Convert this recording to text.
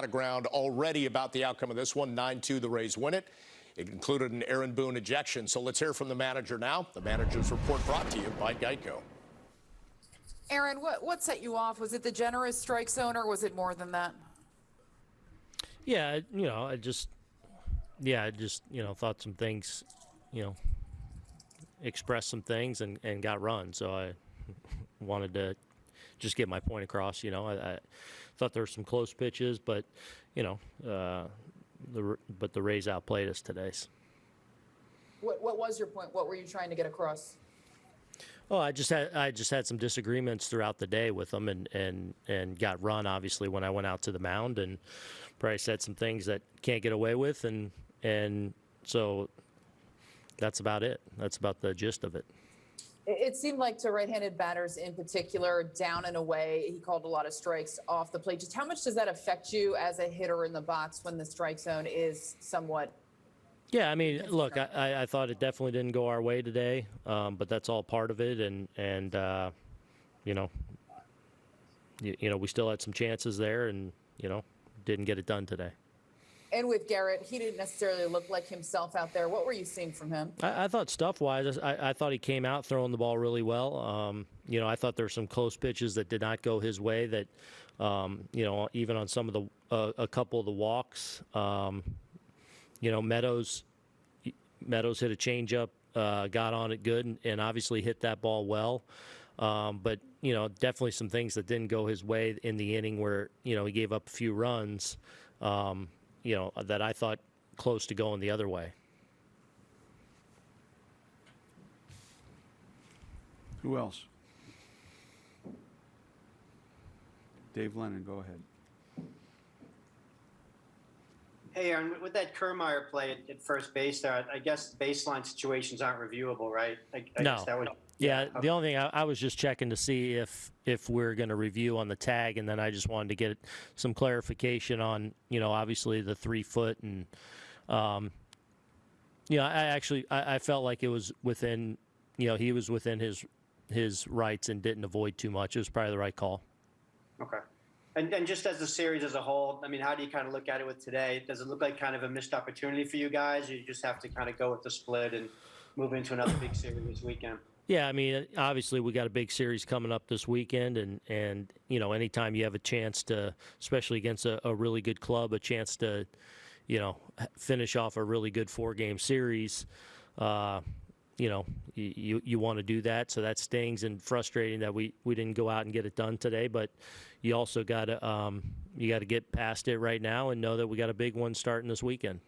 lot of ground already about the outcome of this one. 9-2, the Rays win it. It included an Aaron Boone ejection. So let's hear from the manager now. The manager's report brought to you by Geico. Aaron, what, what set you off? Was it the generous strike zone or was it more than that? Yeah, you know, I just, yeah, I just, you know, thought some things, you know, expressed some things and, and got run. So I wanted to just get my point across. You know, I, I thought there were some close pitches, but, you know, uh, the but the Rays outplayed us today. What, what was your point? What were you trying to get across? Oh, I just had I just had some disagreements throughout the day with them, and and and got run obviously when I went out to the mound, and probably said some things that can't get away with, and and so that's about it. That's about the gist of it. It seemed like to right-handed batters in particular, down and away, he called a lot of strikes off the plate. Just how much does that affect you as a hitter in the box when the strike zone is somewhat Yeah, I mean, look, I, I- I thought it definitely didn't go our way today, um, but that's all part of it, and and uh, you know, you, you know, we still had some chances there, and you know, didn't get it done today. And with Gerrit, he didn't necessarily look like himself out there. What were you seeing from him? I, I thought stuff wise, I, I thought he came out throwing the ball really well. Um, you know, I thought there were some close pitches that did not go his way. That, um, you know, even on some of the uh, a couple of the walks, um, you know, Meadows Meadows hit a changeup, uh, got on it good, and, and obviously hit that ball well. Um, but you know, definitely some things that didn't go his way in the inning where you know he gave up a few runs. Um, you know, uh, that I thought close to going the other way. Who else? Dave Lennon, go ahead. Hey, Aaron, with that Kiermaier play at, at first base there, I guess baseline situations aren't reviewable, right? I, I No. guess that would, Yeah, okay. the only thing I, I was just checking to see if if we're going to review on the tag, and then I just wanted to get some clarification on, you know, obviously the three foot and, um, you know, I actually I, I felt like it was within, you know, he was within his his rights and didn't avoid too much. It was probably the right call. Okay. And, and just as the series as a whole, I mean, how do you kind of look at it with today? Does it look like kind of a missed opportunity for you guys? You just have to kind of go with the split and move into another big series this weekend? Yeah, I mean, obviously we got a big series coming up this weekend, and and you know, anytime you have a chance to, especially against a, a really good club, a chance to, you know, finish off a really good four-game series, uh, you know, you you, want to do that. So that stings and frustrating that we we didn't go out and get it done today, but you also got to um, you got to get past it right now and know that we got a big one starting this weekend.